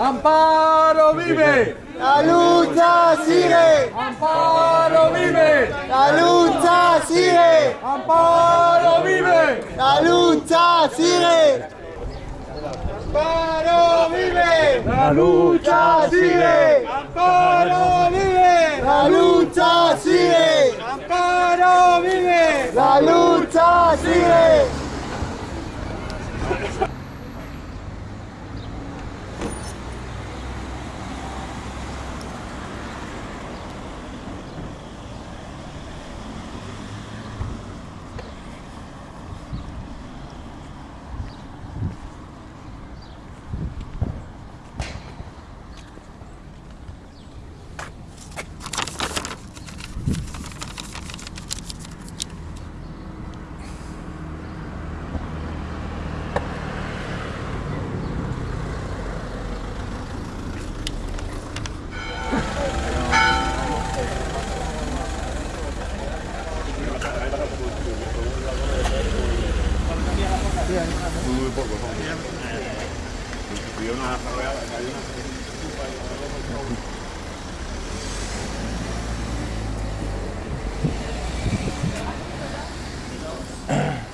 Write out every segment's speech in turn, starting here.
Amparo vive. La lucha sigue. Amparo vive. La lucha sigue. Amparo vive. La lucha sigue. Amparo vive. La lucha sigue. Amparo vive. La lucha sigue. Amparo vive. La lucha sigue.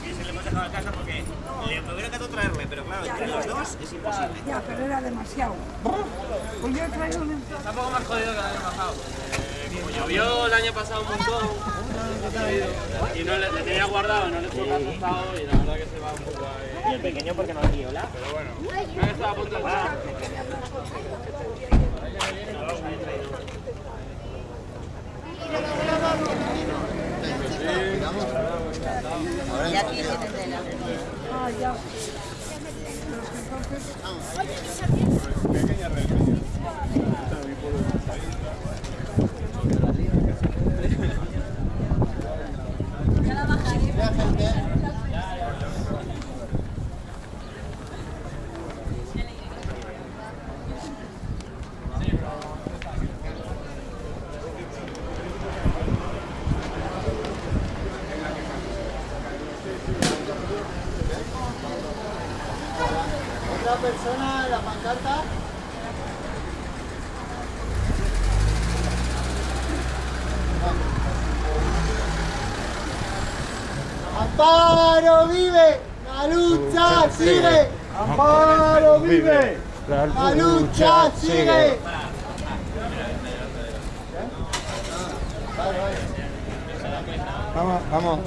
Sí, se le hemos dejado a casa porque le hubiera encantado traerle, pero claro, entre los dos es imposible. Ya, pero era demasiado. Pues yo he traído un... Está un poco más jodido que el año pasado. Eh, como llovió el año pasado un montón y no le, le tenía guardado, no le fue asustado y la verdad que se va un poco ahí. Y el pequeño porque no aquí, hola. Pero bueno, creo que estaba a punto de echar. Y aquí se te tela. Ah, ya. Otra persona la pancarta. Amparo vive, la lucha sigue. Amparo vive. La lucha sigue. Vamos, vamos.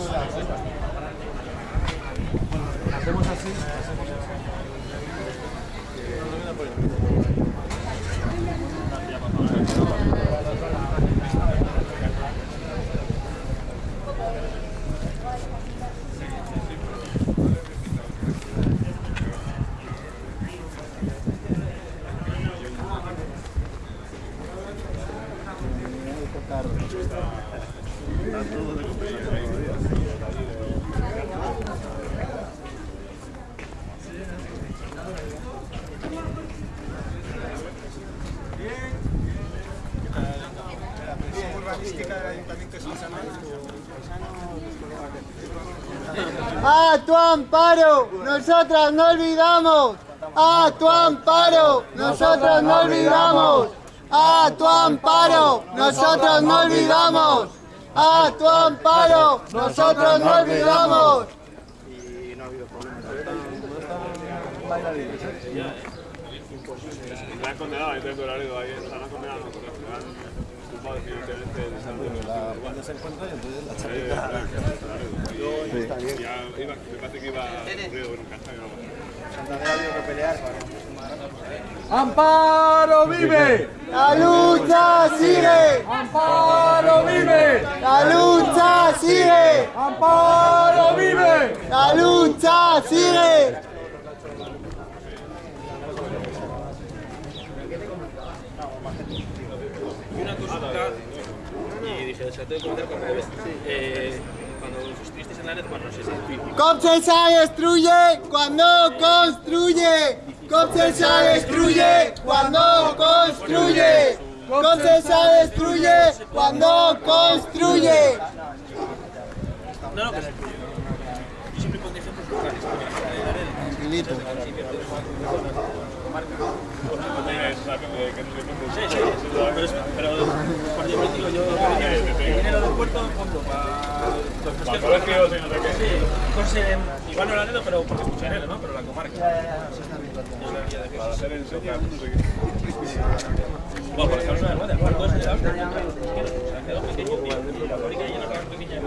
A tu amparo, nosotras no olvidamos. A tu amparo, nosotros no olvidamos. A tu amparo, nosotros no olvidamos. A tu amparo, nosotros no olvidamos. La han condenado, ahí tengo cuando se encuentra y entonces la chapita. Ya iba, me parece que iba Río, bueno, casa y no Amparo vive. La lucha sigue. Amparo vive. La lucha sigue. Amparo vive. La lucha sigue. Y una consulta, y dije, se la tengo que comentar con Bebe. Eh, cuando estuvisteis en la net, bueno, no sé si... Comcesa destruye cuando construye. Comcesa destruye cuando construye. Comcesa destruye cuando construye. No, no, que. Yo siempre pongo ejemplos locales, porque Tranquilito. Sí, sí, pero, por ejemplo, digo yo, el fondo para los pesqueros. colegios y no sé qué. Sí, cosas, eh, igual no la Anedo, pero porque ¿no? Pero la comarca. Es la guía de Para quesos. hacer el soca, no sé qué. Bueno, por ejemplo, una quedó pequeño la fábrica llena pequeña.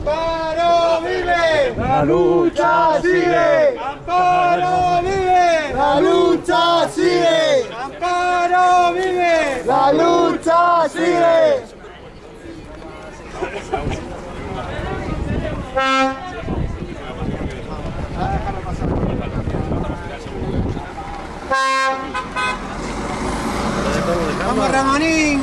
¡Amparo vive! La lucha sigue. ¡Amparo vive! ¡La lucha sigue! ¡Amparo vive! ¡La lucha sigue! ¡Vamos, Ramonín!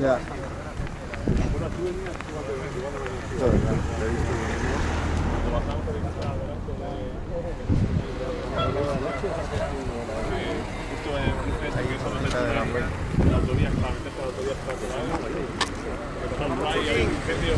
Ya. Justo en en esa que son las de la la autovía, para meterse a la autovía para por ahí. Que pasaron por ahí, hay un incendio.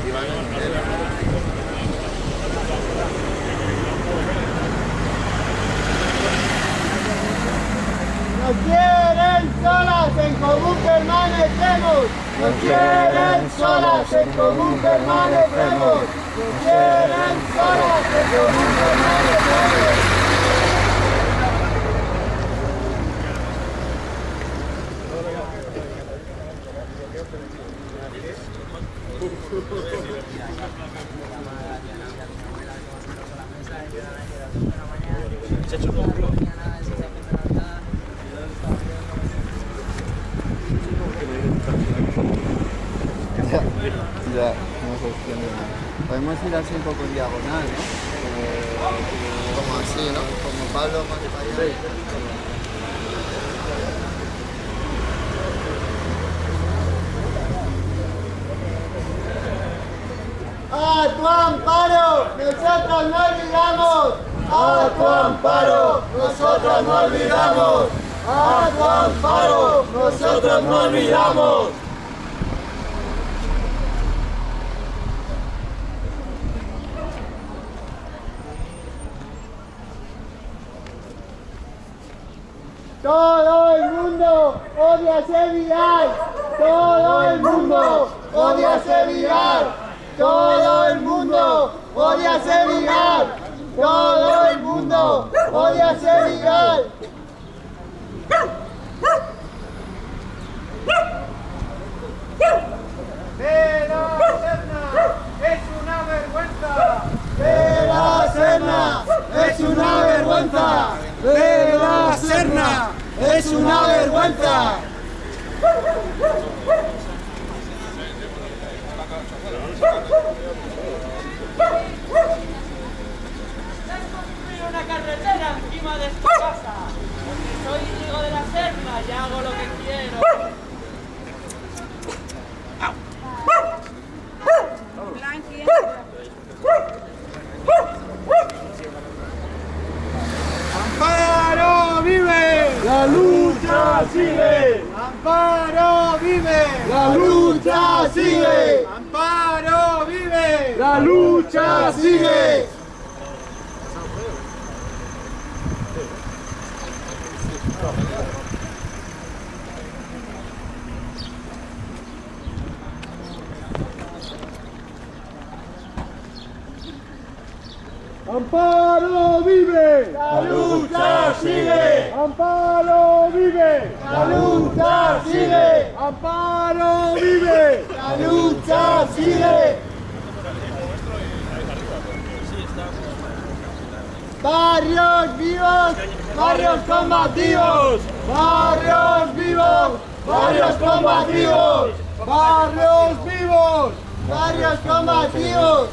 Nos quieren solas, en común permanecemos. Nos quieren solas, en común permanecemos. Nos quieren solas, en común permanecemos. Se un. Ya, no sostiene. Podemos ir así un poco en diagonal, ¿no? Como así, ¿no? Como Pablo más para allá. ¡A tu amparo! ¡Nosotros no olvidamos! ¡A tu amparo! ¡Nosotros no olvidamos! ¡A tu amparo! ¡Nosotros no olvidamos! Todo el mundo odia ser viral. Todo el mundo odia ser viral. Todo el mundo odia ser viral. Todo el mundo odia ser viral. ¡Es una vergüenza! ¡De la Serna! ¡Es una vergüenza! ¡De la Serna! ¡Es una vergüenza! construir una carretera encima de esta casa. Porque soy hijo de y hago lo que quiero. Blanqui. ¡Amparo vive! ¡La lucha sigue! ¡Amparo vive! ¡La lucha sigue! ¡Amparo vive! ¡La lucha sigue! ¡Amparo vive! ¡La lucha sigue! ¡Amparo vive! ¡La lucha sigue! ¡Amparo vive! ¡La lucha sigue! Barrios vivos, barrios combativos, barrios vivos, barrios combativos, ¡Barrios vivos! barrios combativos.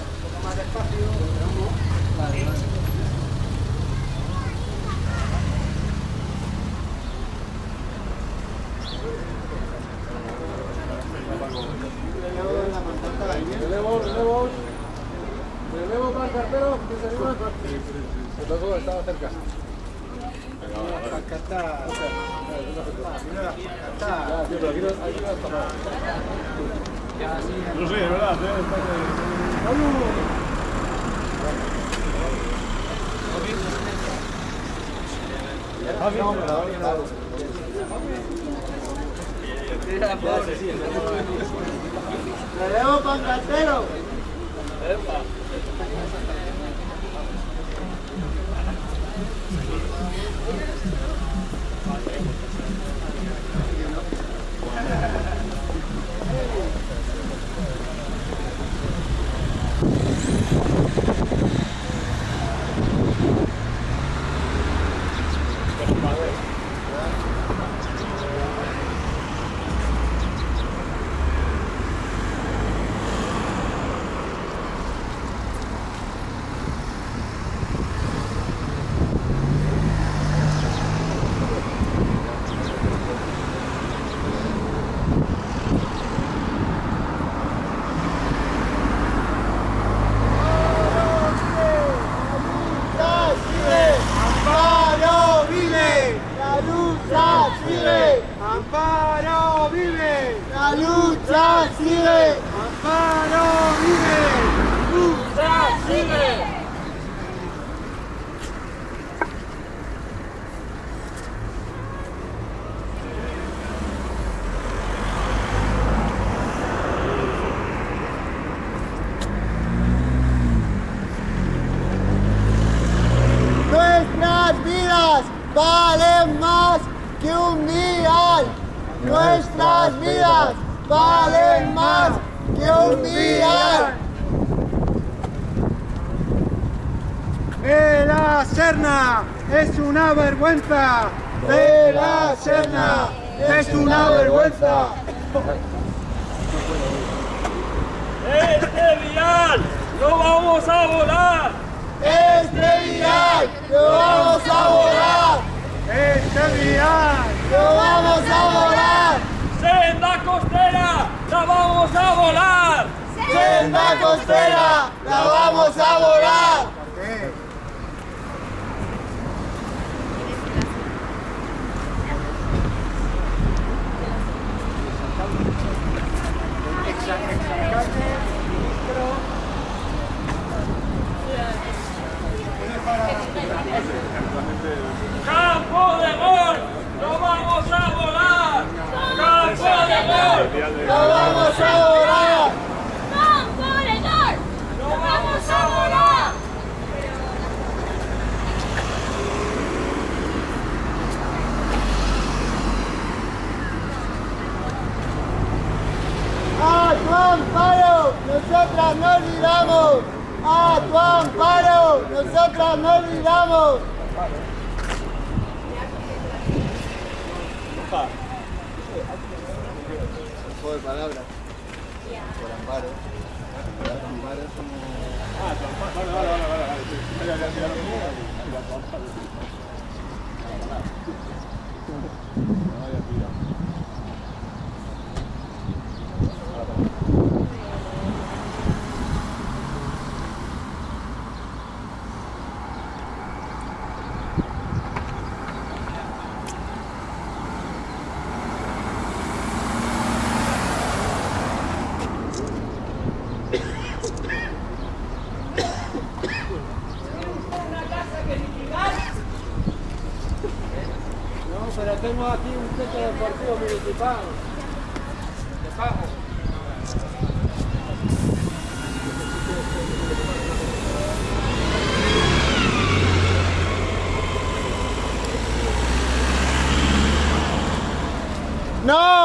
Tío, pero aquí no, aquí sé, verdad, ¿eh? Relevo con Thank you. Que un dial. Nuestras vidas valen más que un dial. ¡Eh, la Serna! ¡Es una vergüenza! De la Serna ¡Es una vergüenza! ¡Este vial! ¡No vamos a volar! Este dial lo vamos a volar. ¡Este día! Lo vamos a volar. ¡Senda costera! ¡La vamos a volar! Senda costera la vamos a volar. ¡Campo de gol! ¡No vamos a volar! ¡Campo de gol! Lo vamos a volar. ¡No vamos a volar! A tu amparo, nosotras no olvidamos. A tu amparo, nosotras no olvidamos. Juego de palabras. Por amparo. Amparo es como... No, pero tengo aquí un centro deportivo municipal. De pago. No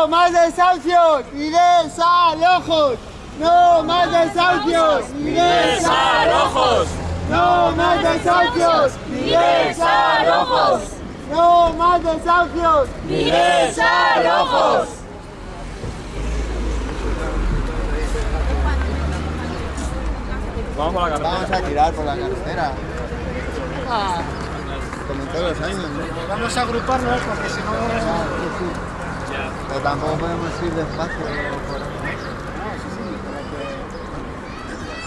más desahucios y desalojos. No más desahucios y desalojos. No más desahucios y desalojos. No más desahucios desalojos. Vamos a la carretera. Vamos a tirar por la carretera. Como todos los años, ¿no? Vamos a agruparnos porque si no... Pero tampoco podemos ir despacio. por ahí.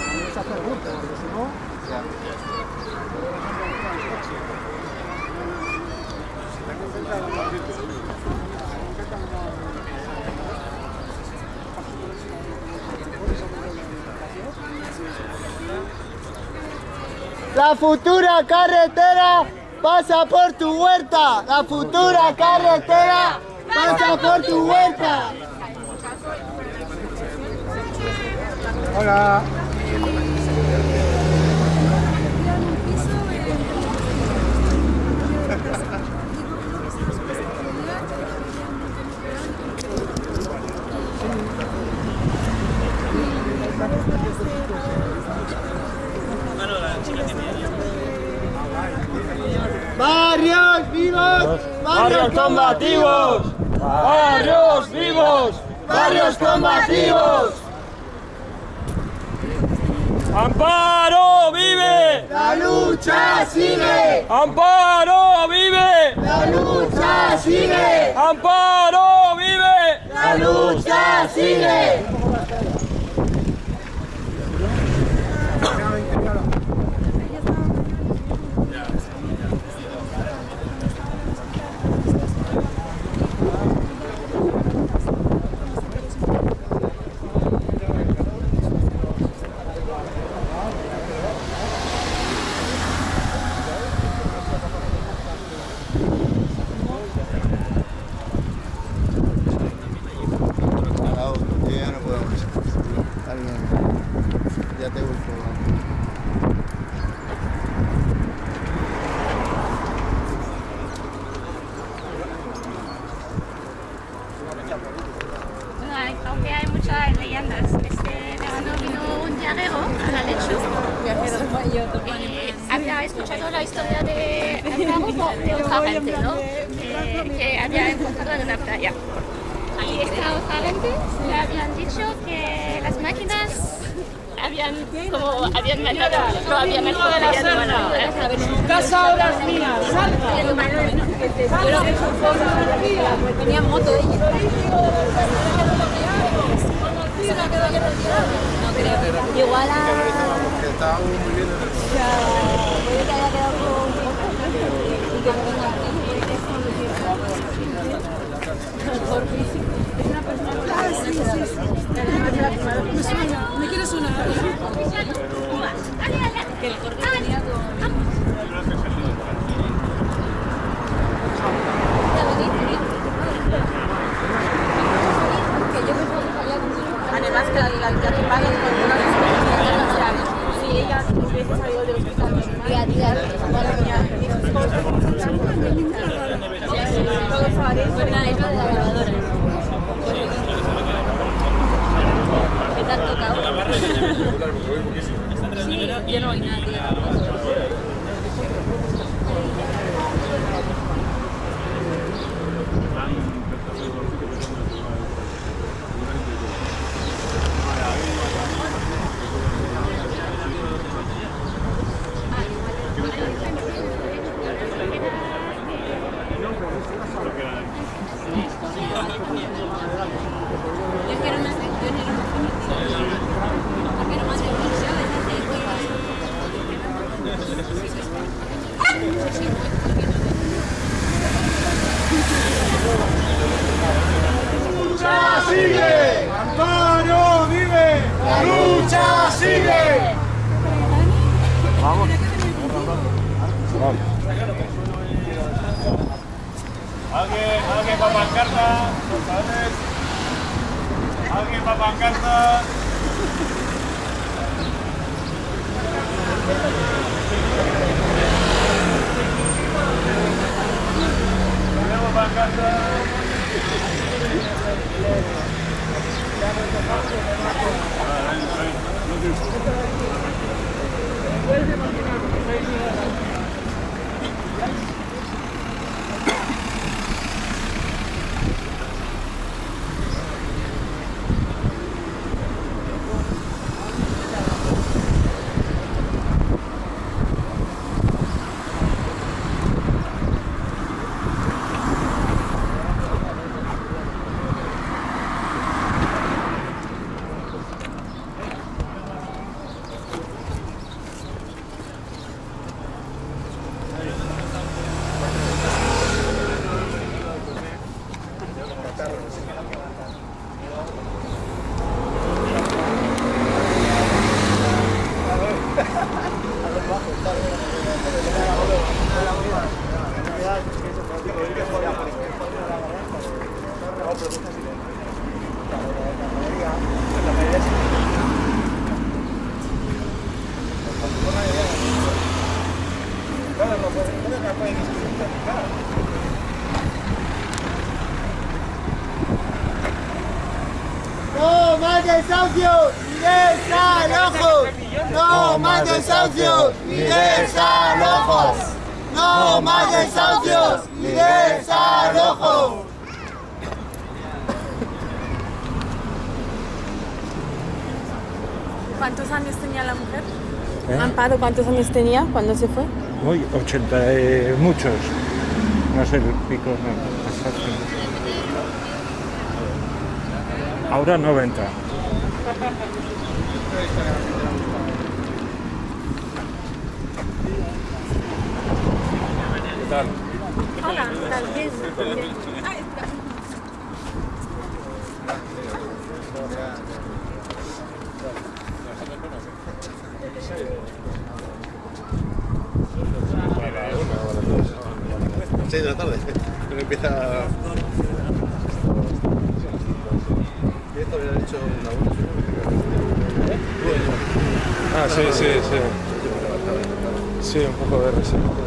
Vamos a hacer ruta, porque si no... La futura carretera pasa por tu huerta. La futura carretera pasa por tu huerta. Hola. Barrios combativos. Barrios vivos, barrios combativos. ¡Amparo vive! La lucha sigue, ¡Amparo vive! la lucha sigue, ¡Amparo vive! la lucha sigue. ya no podemos. Alguien, ya te busco. Bueno, hay- aunque hay muchas leyendas, este verano vino un viajero a la lecho. Y había escuchado la historia de Amparo de otra gente, ¿no? Eh, que había encontrado en una playa. Y esta otra gente le habían dicho que las máquinas habían como habían matado, lo habían matado de la habían Serna. matado. Su casa ahora es mía. Salta. Tenía moto ella. No creo. Igual a... Porque estábamos muy bien en el que haya quedado un poco y que no venga Por físico. Ah, sí, sí, sí. Me suena. ¿Me quieres una? Que el corte tenía Además que la, la, la Oke, oke a pancarta, ¿lo sabes? Alguien va a pancarta. Desahucios y desalojos. No más desahucios y desalojos. ¿Cuántos años tenía la mujer? ¿Eh? Amparo, ¿cuántos años tenía cuando se fue? Uy, 80, eh, muchos. No sé el pico, no, exacto. Ahora 90. Tal? Hola, ¿qué tal? Bien, Seis de la tarde. Pero empieza. Y esto había hecho una buena Ah, sí, sí, sí. Sí, un poco de reserva.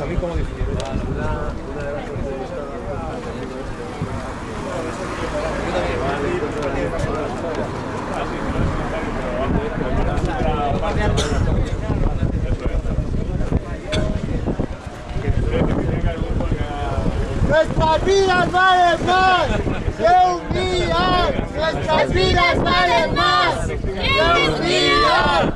que salí como. Nuestras vidas valen más que un día. Nuestras vidas valen más que un día.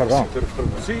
Perdón, perdón. Sí,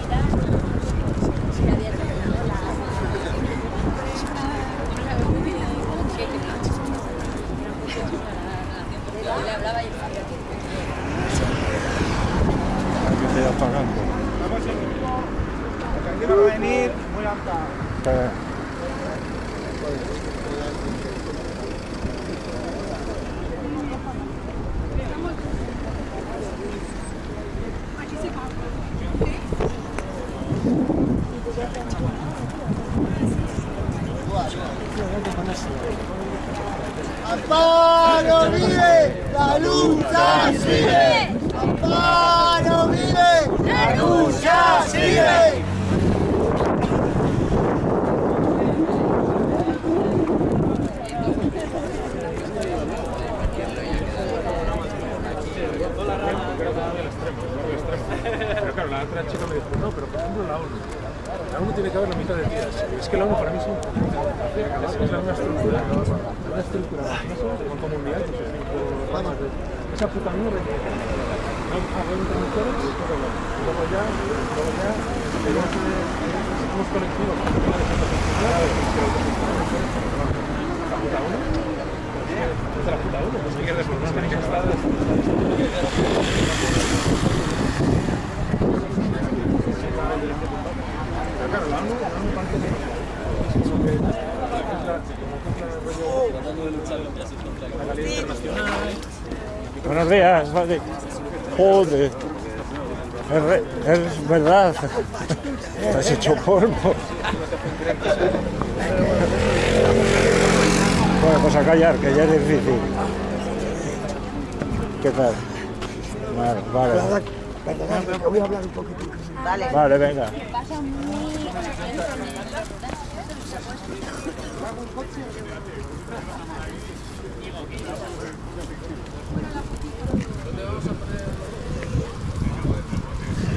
Okay. La otra chica me dijo, no, pero por ejemplo la ONU. La ONU tiene que haber la mitad de tías. Es que la ONU para mí es una estructura, una estructura. Esa puta mierda. No. Luego ya, luego ya, colectivos. La puta ONU. Es la puta pues la ONU, la ONU parte de eso que es la, como que es la rollo la legalidad internacional. Buenos días, vale. Joder. Es, es verdad. Has hecho polvo. Bueno, pues a callar, que ya es difícil. ¿Qué tal? Vale, vale. Que voy a hablar un poquito. Vale. Vale, venga.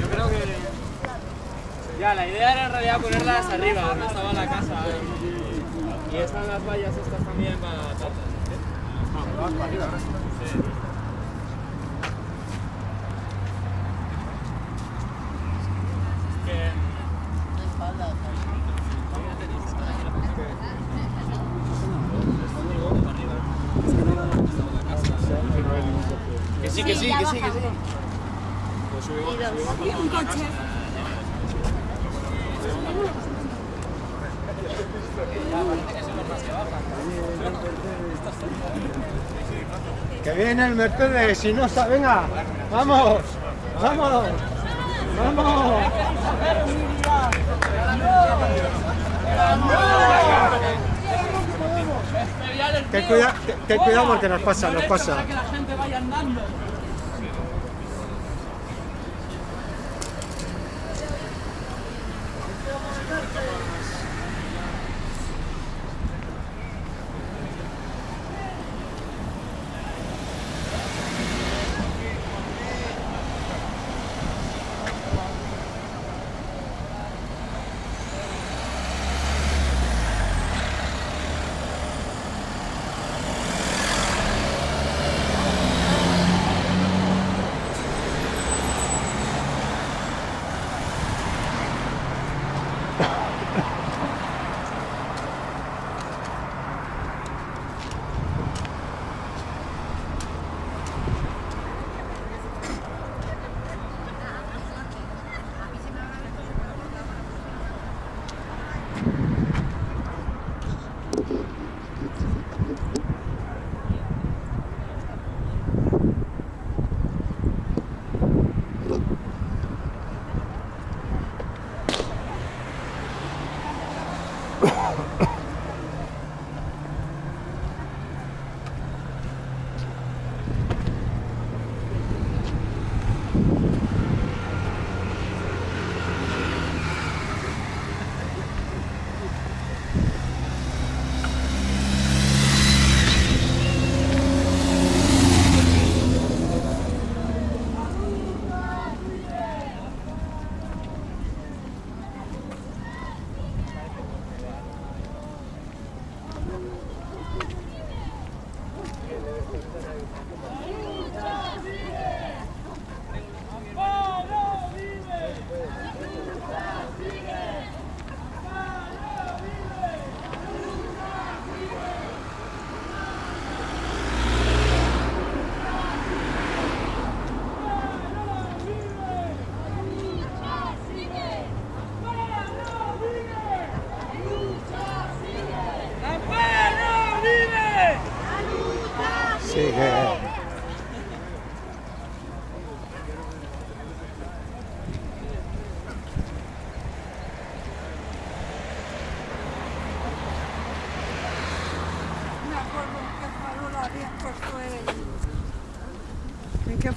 Yo creo que. Ya, la idea era en realidad ponerlas arriba, donde estaba la casa. Y están las vallas estas también para tartas. Sí. Que- Que sí, que sí, que sí, que sí. Pues subimos, subimos Un con la coche. Que viene el Mercedes, si no está, venga, vamos, vamos, vamos. Ten cuidado porque nos pasa, nos pasa. Que.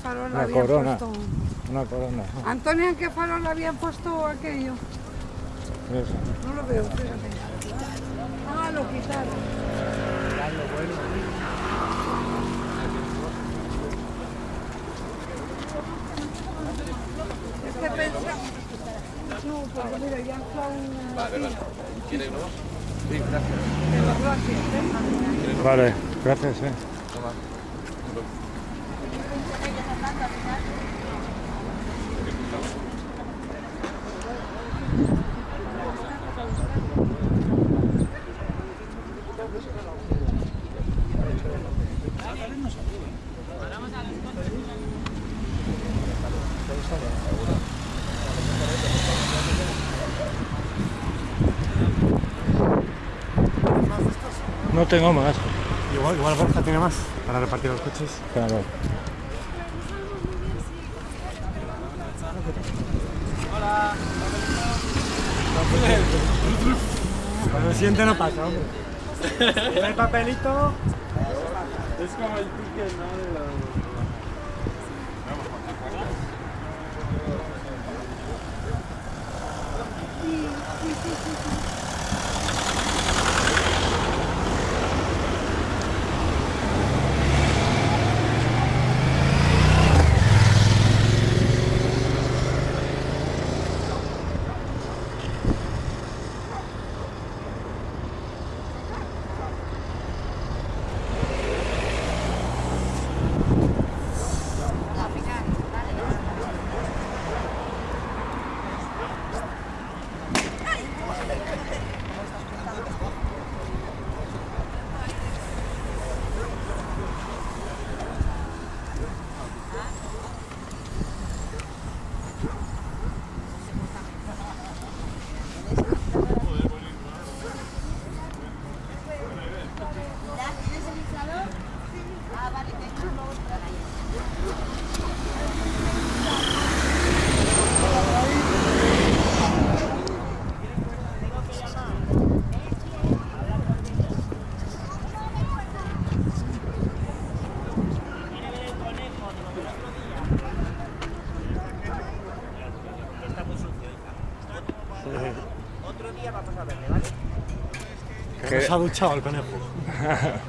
Farol Una habían corona. puesto? Una corona. Antonio, ¿en qué farol habían puesto aquello? Eso. No lo veo, espérate. Ah, lo quitaron. Es que pensaba... No, porque mira, ya son... Vale, vale. ¿Quiere uno? Sí, De los gracias, ¿eh? Vale, gracias. Eh. tengo más. Igual, igual Borja tiene más para repartir los coches. Claro. Hola. Cuando siente no pasa, hombre. El papelito es como el ticket, ¿no? Otro día vamos a verle, ¿vale? Que